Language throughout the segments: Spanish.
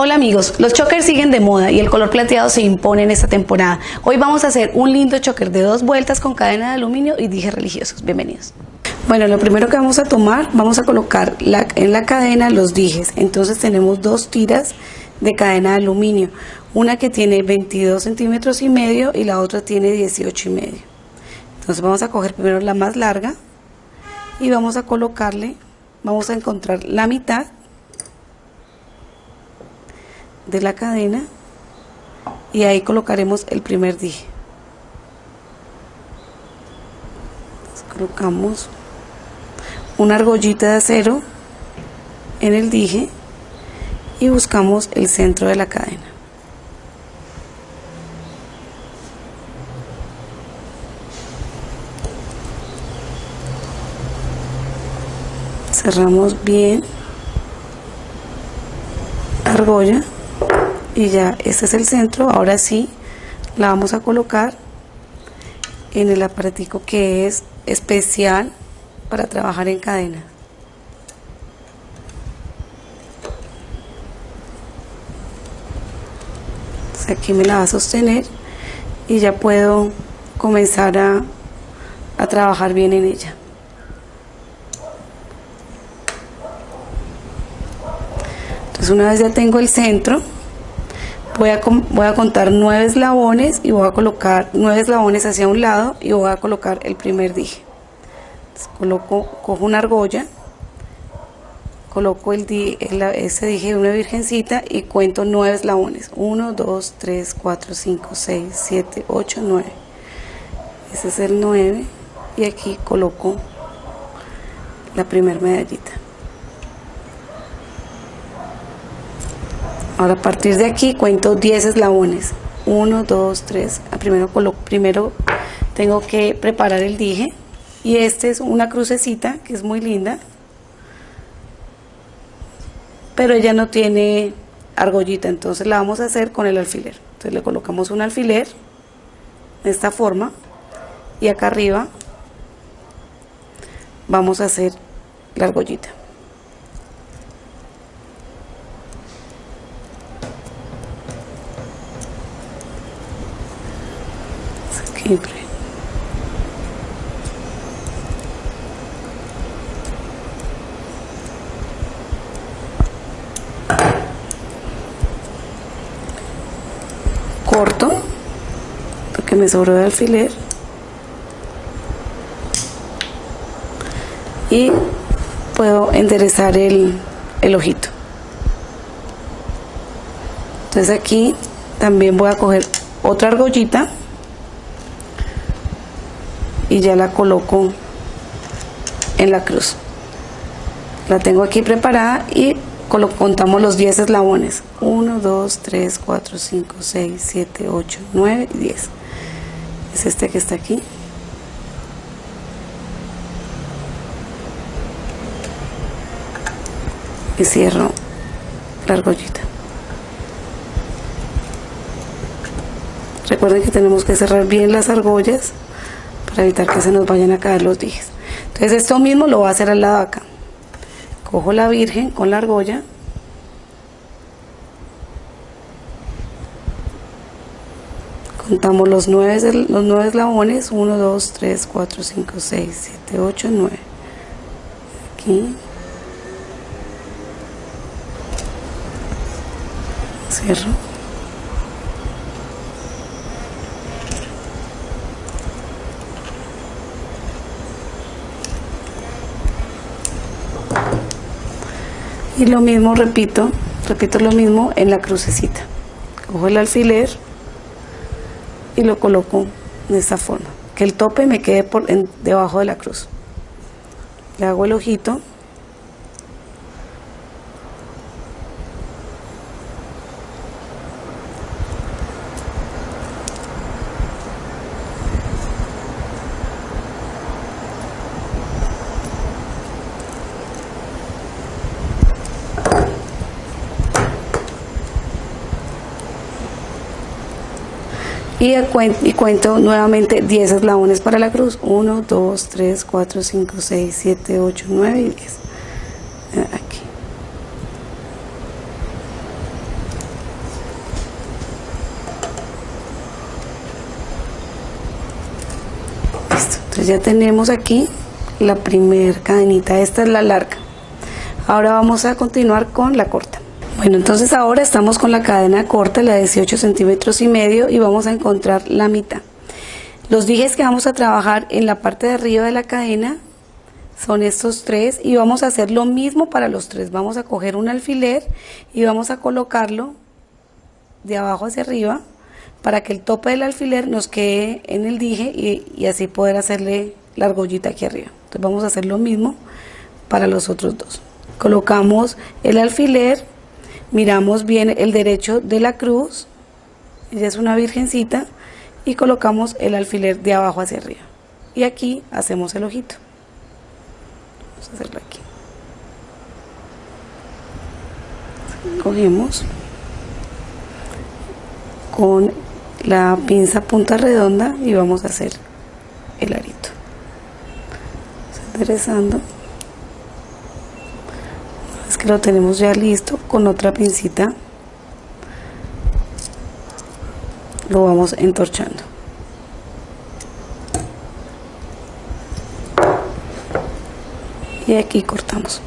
Hola amigos, los chokers siguen de moda y el color plateado se impone en esta temporada. Hoy vamos a hacer un lindo choker de dos vueltas con cadena de aluminio y dije religiosos. Bienvenidos. Bueno, lo primero que vamos a tomar, vamos a colocar en la cadena los dijes. Entonces tenemos dos tiras de cadena de aluminio. Una que tiene 22 centímetros y medio y la otra tiene 18 y medio. Entonces vamos a coger primero la más larga y vamos a colocarle, vamos a encontrar la mitad de la cadena y ahí colocaremos el primer dije. Colocamos una argollita de acero en el dije y buscamos el centro de la cadena cerramos bien argolla y ya este es el centro. Ahora sí la vamos a colocar en el aparatico que es especial para trabajar en cadena. Aquí me la va a sostener y ya puedo comenzar a, a trabajar bien en ella entonces una vez ya tengo el centro voy a, voy a contar nueve eslabones y voy a colocar nueve eslabones hacia un lado y voy a colocar el primer dije. Coloco cojo una argolla coloco el, ese dije de una virgencita y cuento nueve eslabones. 1 2 3 4 5 6 7 8 9 ese es el 9 y aquí coloco la primera medallita Ahora a partir de aquí cuento 10 eslabones. 1, 2, 3. Primero, primero tengo que preparar el dije. Y este es una crucecita que es muy linda. Pero ella no tiene argollita, entonces la vamos a hacer con el alfiler. Entonces le colocamos un alfiler de esta forma. Y acá arriba vamos a hacer la argollita. Corto, porque me sobró de alfiler. Y puedo enderezar el, el ojito. Entonces aquí también voy a coger otra argollita y ya la coloco en la cruz. La tengo aquí preparada y contamos los 10 eslabones. 1, 2, 3, 4, 5, 6, 7, 8, 9 y 10 es este que está aquí. Y cierro la argollita. Recuerden que tenemos que cerrar bien las argollas para evitar que se nos vayan a caer los dijes. Entonces esto mismo lo voy a hacer al lado de acá. Cojo la virgen con la argolla. Contamos los nueve, los nueve eslabones. 1, 2, 3, 4, 5, 6, 7, 8, 9. Aquí. Cierro. Y lo mismo repito repito lo mismo en la crucecita. Cojo el alfiler y lo coloco de esta forma. Que el tope me quede por debajo de la cruz. Le hago el ojito y, cuento nuevamente 10 eslabones para la cruz. 1, 2, 3, 4, 5, 6, 7, 8, 9 y 10 eh, aquí. Listo, entonces ya tenemos aquí la primera cadenita, esta es la larga. Ahora vamos a continuar con la corta bueno entonces ahora estamos con la cadena corta la de 18 centímetros y medio y vamos a encontrar la mitad. Los dijes que vamos a trabajar en la parte de arriba de la cadena son estos tres y vamos a hacer lo mismo para los tres. Vamos a coger un alfiler y vamos a colocarlo de abajo hacia arriba para que el tope del alfiler nos quede en el dije y, y así poder hacerle la argollita aquí arriba. Entonces vamos a hacer lo mismo para los otros dos. Colocamos el alfiler, miramos bien el derecho de la cruz, ella es una virgencita, y colocamos el alfiler de abajo hacia arriba. Y aquí hacemos el ojito. Vamos a hacerlo aquí. Cogemos con la pinza punta redonda y vamos a hacer el arito enderezando lo tenemos ya listo con otra pincita lo vamos entorchando. Y aquí cortamos.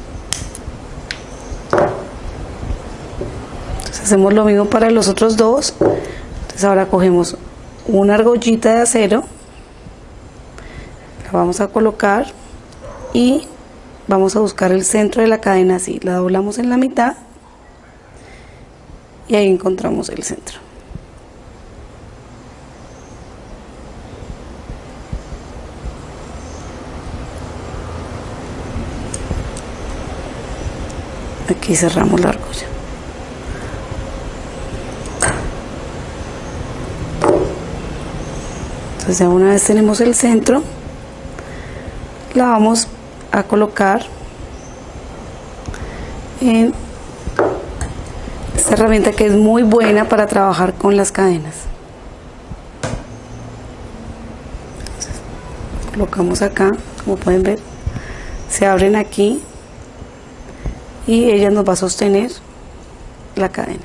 Entonces hacemos lo mismo para los otros dos. Entonces ahora cogemos una argollita de acero. La vamos a colocar y vamos a buscar el centro de la cadena así, la doblamos en la mitad y ahí encontramos el centro. Aquí cerramos la argolla. Entonces ya una vez tenemos el centro, la vamos a colocar en esta herramienta que es muy buena para trabajar con las cadenas. Colocamos acá como pueden ver se abren aquí y ella nos va a sostener la cadena.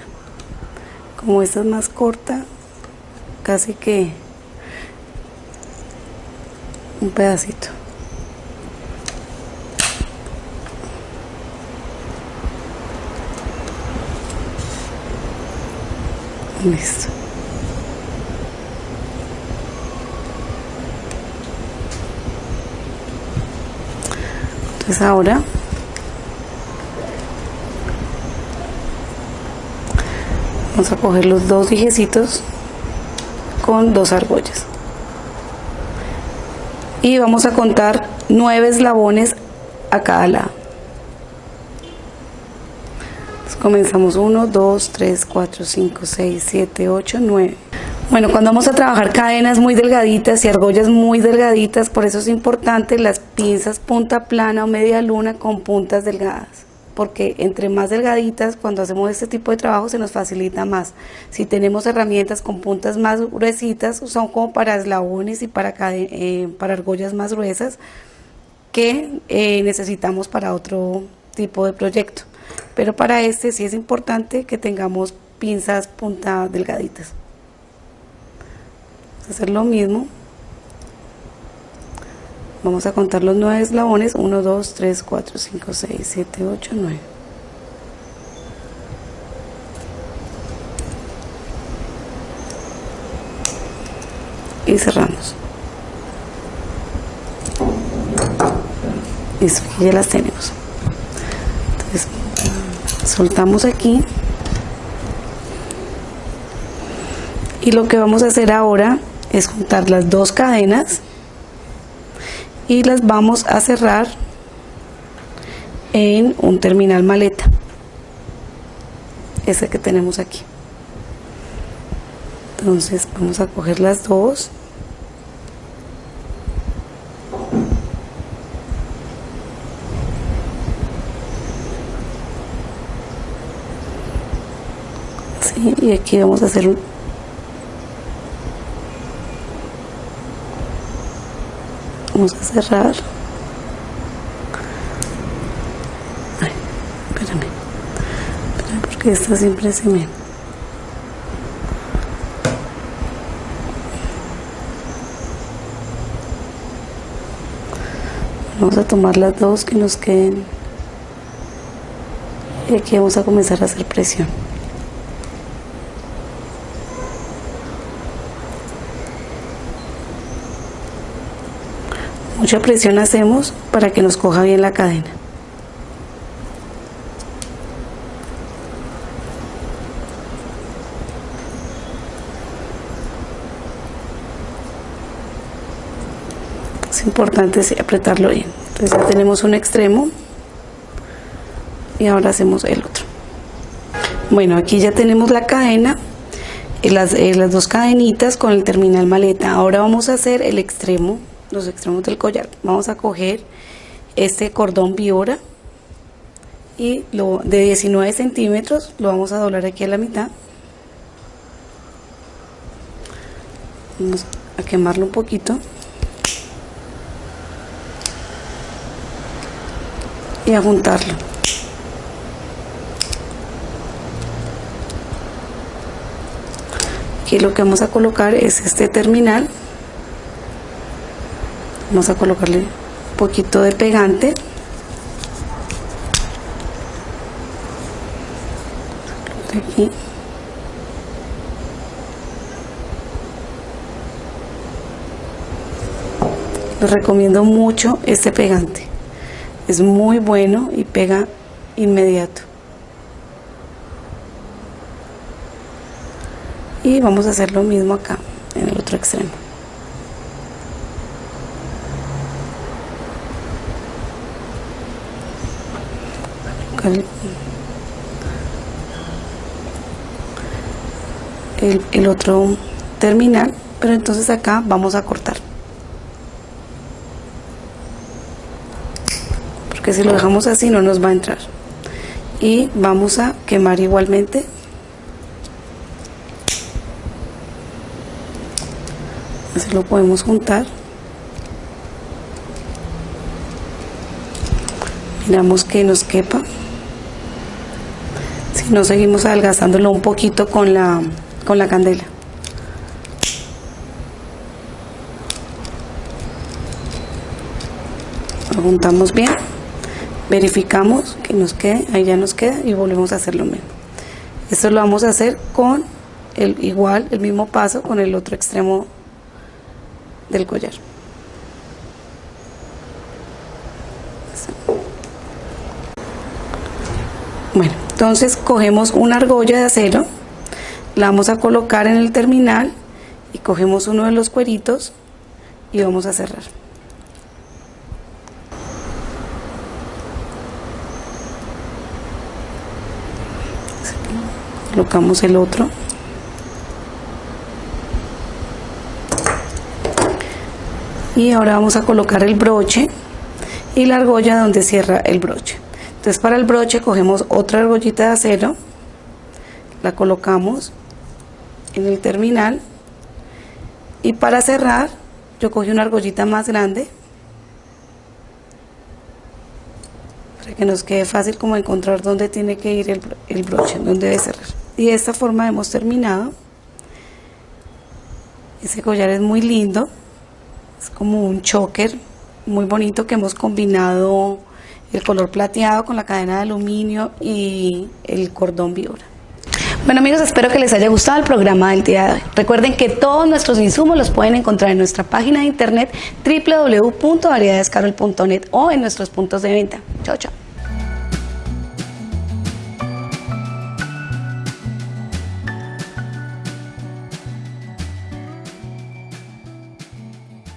Como esta es más corta casi que un pedacito Listo. Entonces ahora vamos a coger los dos dijecitos con dos argollas y vamos a contar nueve eslabones a cada lado comenzamos 1, 2, 3, 4, 5, 6, 7, 8, 9. Bueno, cuando vamos a trabajar cadenas muy delgaditas y argollas muy delgaditas, por eso es importante las pinzas punta plana o media luna con puntas delgadas. Porque entre más delgaditas, cuando hacemos este tipo de trabajo se nos facilita más. Si tenemos herramientas con puntas más gruesitas, son como para eslabones y para, eh, para argollas más gruesas que eh, necesitamos para otro tipo de proyecto pero para este sí es importante que tengamos pinzas punta delgaditas. Vamos a hacer lo mismo. Vamos a contar los nueve eslabones. 1, 2, 3, 4, 5, 6, 7, 8, 9 y cerramos. Listo, ya las tenemos soltamos aquí. Y lo que vamos a hacer ahora es juntar las dos cadenas y las vamos a cerrar en un terminal maleta. Ese que tenemos aquí. Entonces vamos a coger las dos y aquí vamos a hacer un vamos a cerrar Ay, espérame, espérame porque esta siempre se me Vamos a tomar las dos que nos queden. Y aquí vamos a comenzar a hacer presión. Mucha presión hacemos para que nos coja bien la cadena. Es importante apretarlo bien. Entonces ya tenemos un extremo y ahora hacemos el otro. Bueno, aquí ya tenemos la cadena, eh, las, eh, las dos cadenitas con el terminal maleta. Ahora vamos a hacer el extremo los extremos del collar. Vamos a coger este cordón biora y lo de 19 centímetros lo vamos a doblar aquí a la mitad. Vamos a quemarlo un poquito. Y a juntarlo. Aquí lo que vamos a colocar es este terminal vamos a colocarle un poquito de pegante. Aquí. Les recomiendo mucho este pegante. Es muy bueno y pega inmediato. Y vamos a hacer lo mismo acá en el otro extremo el, otro terminal pero entonces acá vamos a cortar. Porque si lo dejamos así no nos va a entrar. Y vamos a quemar igualmente. Así lo podemos juntar. Miramos que nos quepa no seguimos adelgazándolo un poquito con la, con la candela. Lo juntamos bien, verificamos que nos quede, ahí ya nos queda y volvemos a hacer lo mismo. Esto lo vamos a hacer con el igual, el mismo paso con el otro extremo del collar. Bueno, entonces cogemos una argolla de acero, la vamos a colocar en el terminal y cogemos uno de los cueritos y vamos a cerrar. Colocamos el otro. Y ahora vamos a colocar el broche y la argolla donde cierra el broche. Entonces para el broche cogemos otra argollita de acero, la colocamos en el terminal y para cerrar yo cogí una argollita más grande para que nos quede fácil como encontrar dónde tiene que ir el, el broche, dónde debe cerrar. Y de esta forma hemos terminado. Ese collar es muy lindo, es como un choker muy bonito que hemos combinado el color plateado con la cadena de aluminio y el cordón vibra. Bueno amigos, espero que les haya gustado el programa del día de hoy. Recuerden que todos nuestros insumos los pueden encontrar en nuestra página de internet www.variedadescarol.net o en nuestros puntos de venta. Chao, chao.